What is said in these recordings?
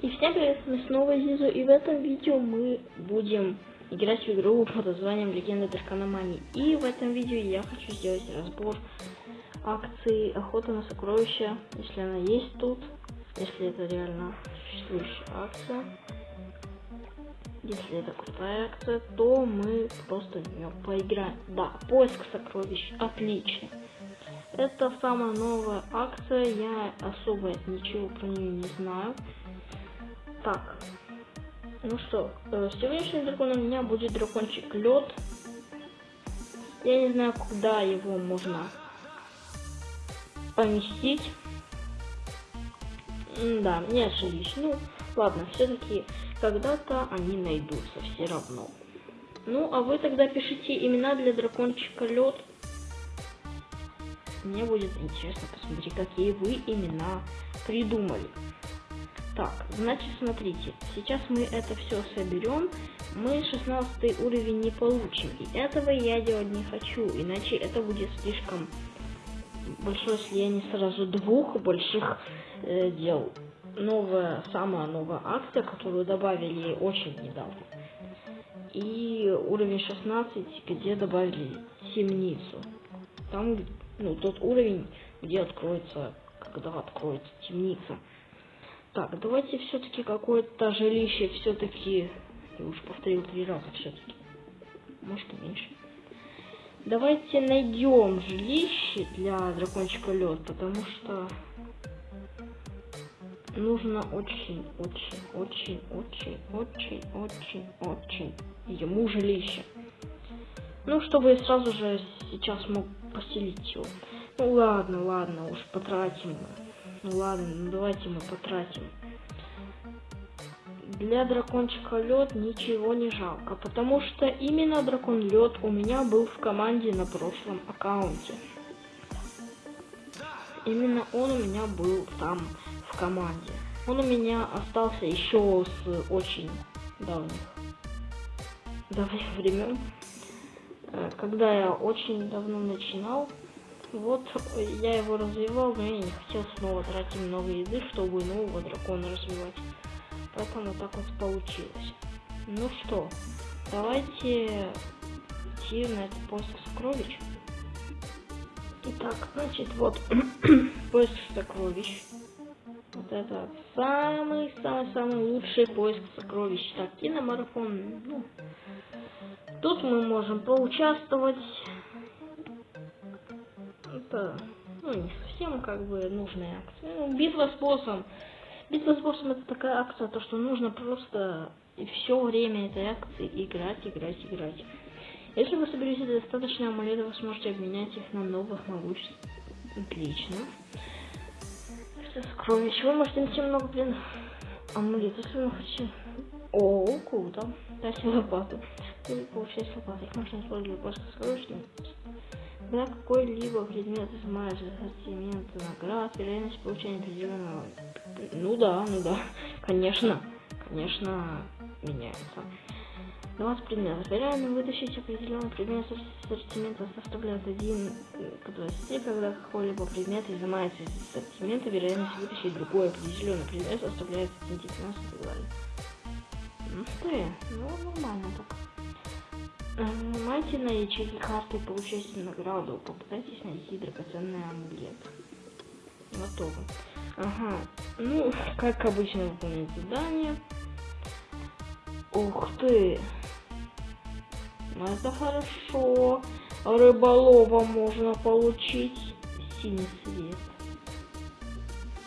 И всем привет, мы снова Зизу, и в этом видео мы будем играть в игру под названием Легенда Дракономании. И в этом видео я хочу сделать разбор акции Охота на сокровища, если она есть тут, если это реально существующая акция. Если это крутая акция, то мы просто в нее поиграем. Да, поиск сокровищ, отлично. Это самая новая акция, я особо ничего про нее не знаю. Так, ну что, э, сегодняшний дракон у меня будет дракончик лед. Я не знаю, куда его можно поместить. Да, не ошиблись. Ну, ладно, все-таки когда-то они найдутся все равно. Ну, а вы тогда пишите имена для дракончика лед. Мне будет интересно посмотреть, какие вы имена придумали. Так, значит, смотрите, сейчас мы это все соберем, мы 16 уровень не получим, и этого я делать не хочу, иначе это будет слишком большое слияние сразу двух больших э, дел. Новая, самая новая акция, которую добавили очень недавно. И уровень 16, где добавили темницу. Там, ну, тот уровень, где откроется, когда откроется темница. Так, давайте все-таки какое-то жилище все-таки... Я уж повторил три раза все-таки. Может и меньше. Давайте найдем жилище для дракончика лед, потому что нужно очень, очень, очень, очень, очень, очень, очень ему жилище. Ну, чтобы сразу же сейчас мог поселить его. Ну ладно, ладно, уж потратим. Ну ладно, ну давайте мы потратим. Для дракончика лед ничего не жалко, потому что именно дракон лед у меня был в команде на прошлом аккаунте. Именно он у меня был там в команде. Он у меня остался еще с очень давних, давних времен. Э, когда я очень давно начинал, вот я его развивал, но я не хотел снова тратить много еды, чтобы нового дракона развивать. Поэтому так вот получилось. Ну что, давайте идти на этот поиск сокровищ. Итак, значит, вот поиск сокровищ. Вот это самый-самый-самый лучший поиск сокровищ. Так, киномарафон. Ну, тут мы можем поучаствовать это, ну, не совсем как бы нужная акция. Ну, битва с боссом. Битва с боссом это такая акция, то что нужно просто все время этой акции играть, играть, играть. Если вы соберете достаточно амулетов, вы сможете обменять их на новых могуществ. Отлично. Сокровищ. Вы можете найти много, блин, амулетов, если вы хотите. О, круто. Дайте лопату. Или получать лопату. Их можно использовать для поиска сокровищ. Когда какой-либо предмет изымается из ассортимента наград, вероятность получения определенного... Ну да, ну да, конечно, конечно, меняется. 20 предметов. Реально вытащить определенный предмет из ассортимента составляет 1 к 20, когда какой-либо предмет изымается из ассортимента, вероятность вытащить другой определенный предмет составляет 1 19 и так далее. Ну что ну нормально так. На ячейки карты получайте награду. Попытайтесь найти драгоценный амулет. Готово. Ага. Ну, как обычно выполнять задание. Ух ты. Ну, это хорошо. Рыболова можно получить. Синий свет.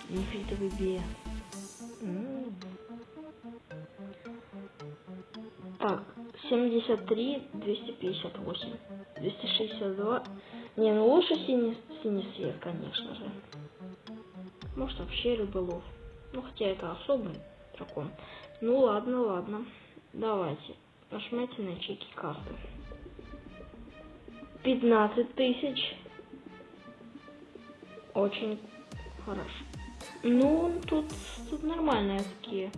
Нефритовый бес. Так, 73, 258, 262. Не, ну лучше синий, синий свет, конечно же. Может вообще рыболов. Ну хотя это особый дракон. Ну ладно, ладно. Давайте. Нажмите на чеки карты. 15 тысяч. Очень хорошо. Ну, тут, тут нормальные такие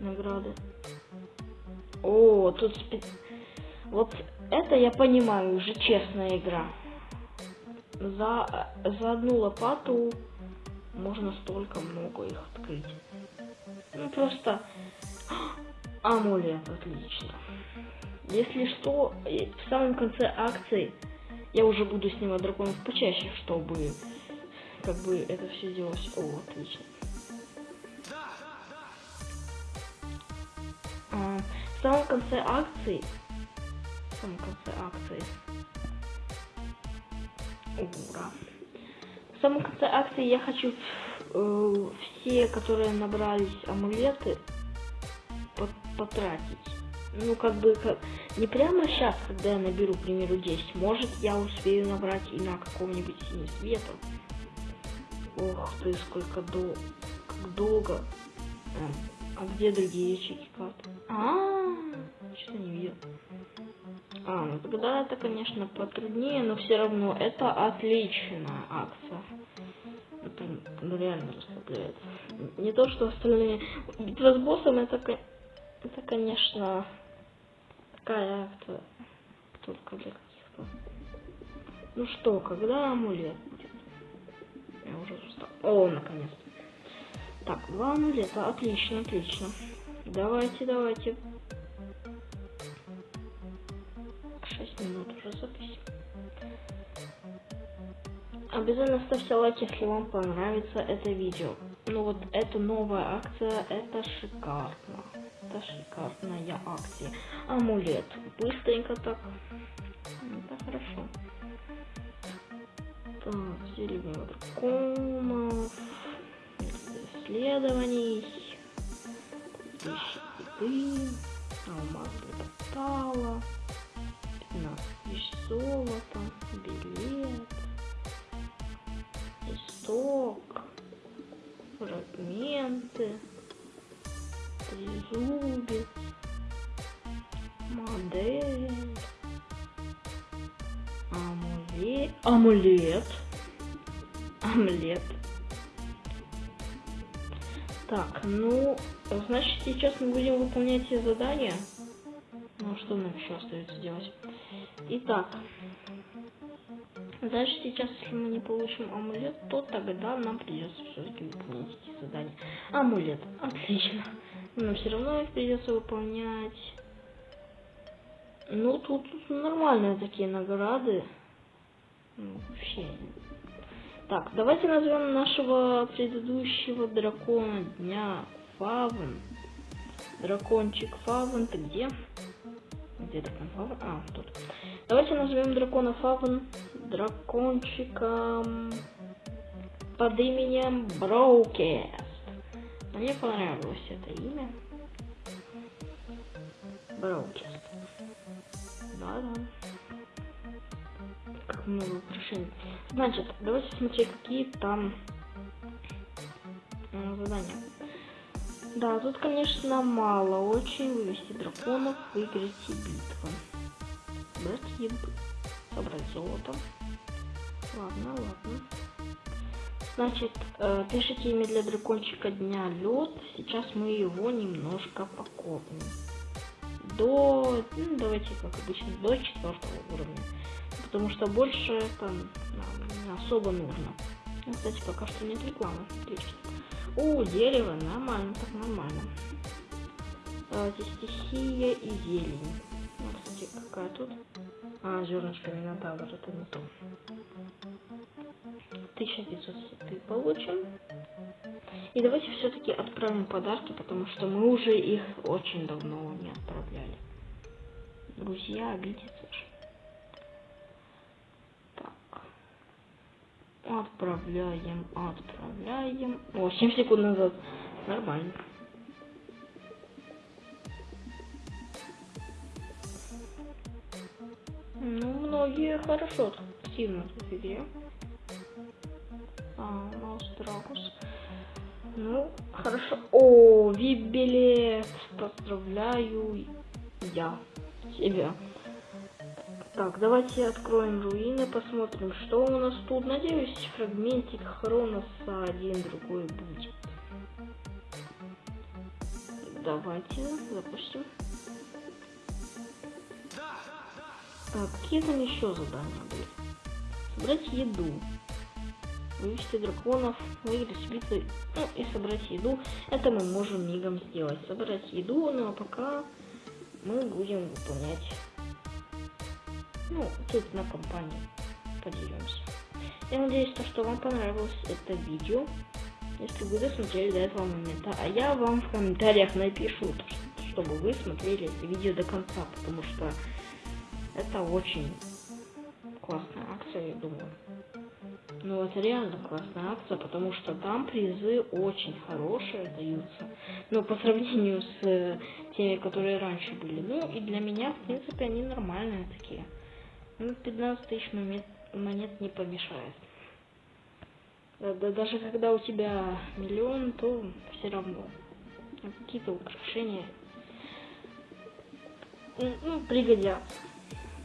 награды. О, тут спи... Вот это я понимаю, уже честная игра. За, за одну лопату можно столько много их открыть. Ну просто амулет, отлично. Если что, в самом конце акции я уже буду снимать драконов почаще, чтобы как бы это все делалось. О, отлично. А, в самом конце акции, в самом конце акции, ура. В самом конце акции я хочу э, все, которые набрались амулеты, потратить ну, как бы, как, не прямо сейчас, когда я наберу, к примеру, 10. Может, я успею набрать и на каком-нибудь синий света. Ох ты, сколько дол... как долго. А, а где другие ячейки карты? А, -а, -а что не видел. А, ну тогда это, конечно, потруднее, но все равно это отличная акция. Это ну, реально расслабляет. Не то, что остальные. Битва с боссом это, это конечно, такая акция только для каких-то. Ну что, когда амулет будет? Я уже устал. О, наконец-то. Так, два амулета. Отлично, отлично. Давайте, давайте. 6 минут уже запись. Обязательно ставьте лайк, если вам понравится это видео. Ну вот, эта новая акция, это шикарно это шикарная акция. Амулет. Быстренько так. Это хорошо. Так, деревня драконов. Исследований. Вещи еды. Алмаз портала. 15 тысяч золота. Билет. Исток. Фрагменты трезубец, модель, амулет, амулет, амулет. Так, ну, значит, сейчас мы будем выполнять все задания. Ну, что нам еще остается делать? Итак, Дальше сейчас, если мы не получим амулет, то тогда нам придется все-таки выполнять эти задания. Амулет. Отлично. Но все равно их придется выполнять. Ну, тут, тут нормальные такие награды. Ну, вообще. Так, давайте назовем нашего предыдущего дракона дня Фавен. Дракончик Фавен, ты где? Где дракон? А, тут. Давайте назовем дракона Фавен дракончиком под именем Броукест. Мне понравилось это имя. Броукест. Да-да. Как много украшений. Значит, давайте смотреть, какие там э, задания. Да, тут, конечно, мало. Очень вывести драконов, выиграть битву. Брать еду. Собрать золото. Ладно, ладно. Значит, э, пишите имя для дракончика дня лед. Сейчас мы его немножко покопим. До, ну, давайте как обычно, до четвертого уровня. Потому что больше это нам не особо нужно. Ну, кстати, пока что нет рекламы. Отлично. О, дерево, нормально, так нормально. Давайте стихия и зелень. Ну, кстати, какая тут? А, зернышко Минотавр, это не то. 1500 получим. И давайте все-таки отправим подарки, потому что мы уже их очень давно не отправляли. Друзья обидятся Отправляем, отправляем. О, 7 секунд назад. Нормально. Ну, многие хорошо активно в игре. А, Маустрагус. Ну, хорошо. О, вип-билет. Поздравляю я тебя. Так, давайте откроем руины, посмотрим, что у нас тут. Надеюсь, фрагментик Хроноса один другой будет. Давайте запустим. Так, какие там еще задания были? Собрать еду. вывести драконов, выиграть битвы, ну и собрать еду. Это мы можем мигом сделать. Собрать еду, ну а пока мы будем выполнять, ну, тут на компании поделимся. Я надеюсь, что вам понравилось это видео, если вы досмотрели до этого момента. А я вам в комментариях напишу, чтобы вы смотрели это видео до конца, потому что это очень классная акция, я думаю. Ну, это реально классная акция, потому что там призы очень хорошие даются. Но по сравнению с э, теми, которые раньше были. Ну, и для меня, в принципе, они нормальные такие. Ну, 15 тысяч монет, монет не помешает. Да, даже когда у тебя миллион, то все равно какие-то украшения ну, пригодятся.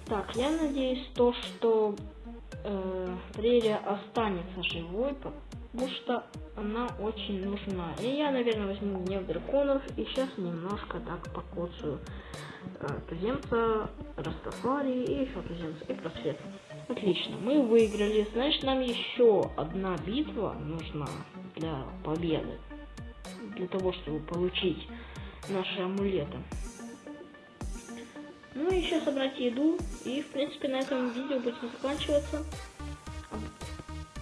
Так, я надеюсь, то, что э, прерия останется живой, потому что она очень нужна. И я, наверное, возьму гнев драконов и сейчас немножко так покоцаю э, туземца, Растафари и еще туземца и просвет. Отлично, мы выиграли. Значит, нам еще одна битва нужна для победы. Для того, чтобы получить наши амулеты. Ну и еще собрать еду. И, в принципе, на этом видео будет заканчиваться.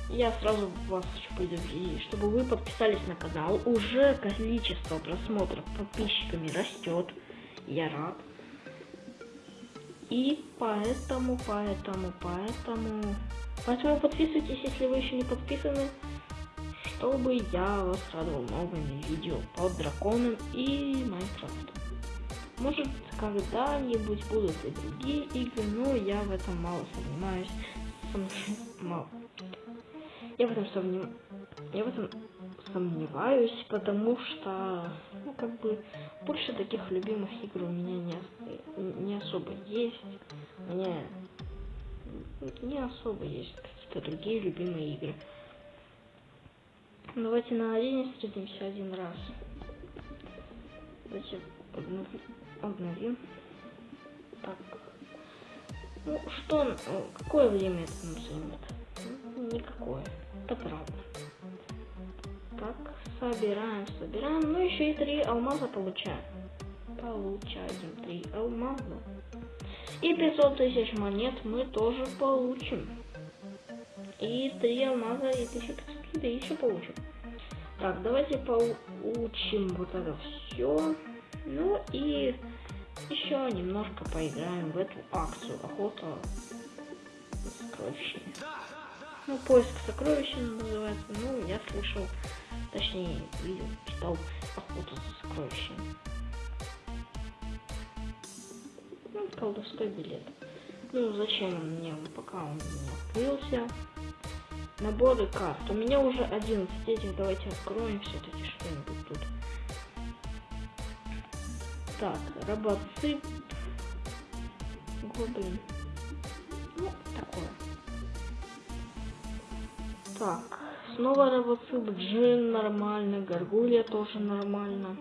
Я сразу вас хочу предупредить, чтобы вы подписались на канал. Уже количество просмотров подписчиками растет. Я рад. И поэтому, поэтому, поэтому... Поэтому подписывайтесь, если вы еще не подписаны, чтобы я вас радовал новыми видео по драконам и Майнкрафту. Может, когда-нибудь будут и другие игры, но я в этом мало сомневаюсь. Мало. Я в этом сомневаюсь. Я в этом сомневаюсь, потому что, ну, как бы, больше таких любимых игр у меня не, не особо есть. У меня не особо есть какие-то другие любимые игры. Давайте на арене встретимся один раз. Давайте обновим. Так. Ну, что, какое время это нам займет? Никакое. Это правда. Так, собираем, собираем. Ну, еще и три алмаза получаем. Получаем три алмаза. И 500 тысяч монет мы тоже получим. И три алмаза и 1500 еды еще получим. Так, давайте получим вот это все. Ну и еще немножко поиграем в эту акцию охота за сокровищами. Ну, поиск сокровищ называется. Ну, я слышал, точнее, видел, читал охоту за сокровищами. Ну, колдовской билет. Ну, зачем он мне, пока он не открылся. Наборы карт. У меня уже 11 этих, давайте откроем все-таки что-нибудь тут. Так, робоцып. Гоблин. Ну, такое. Так, снова робоцып, джин нормально, горгулья тоже нормально.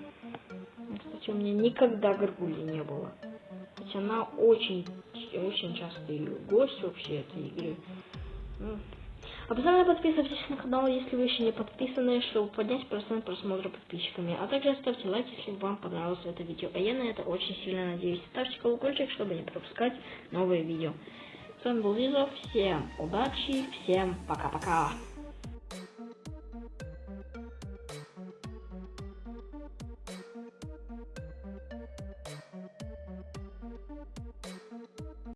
Кстати, у меня никогда горгульи не было. Хотя она очень, очень частый гость вообще этой игры. Ну, Обязательно подписывайтесь на канал, если вы еще не подписаны, чтобы поднять процент просмотра подписчиками. А также ставьте лайк, если вам понравилось это видео. А я на это очень сильно надеюсь. Ставьте колокольчик, чтобы не пропускать новые видео. С вами был Лизов. Всем удачи, всем пока-пока.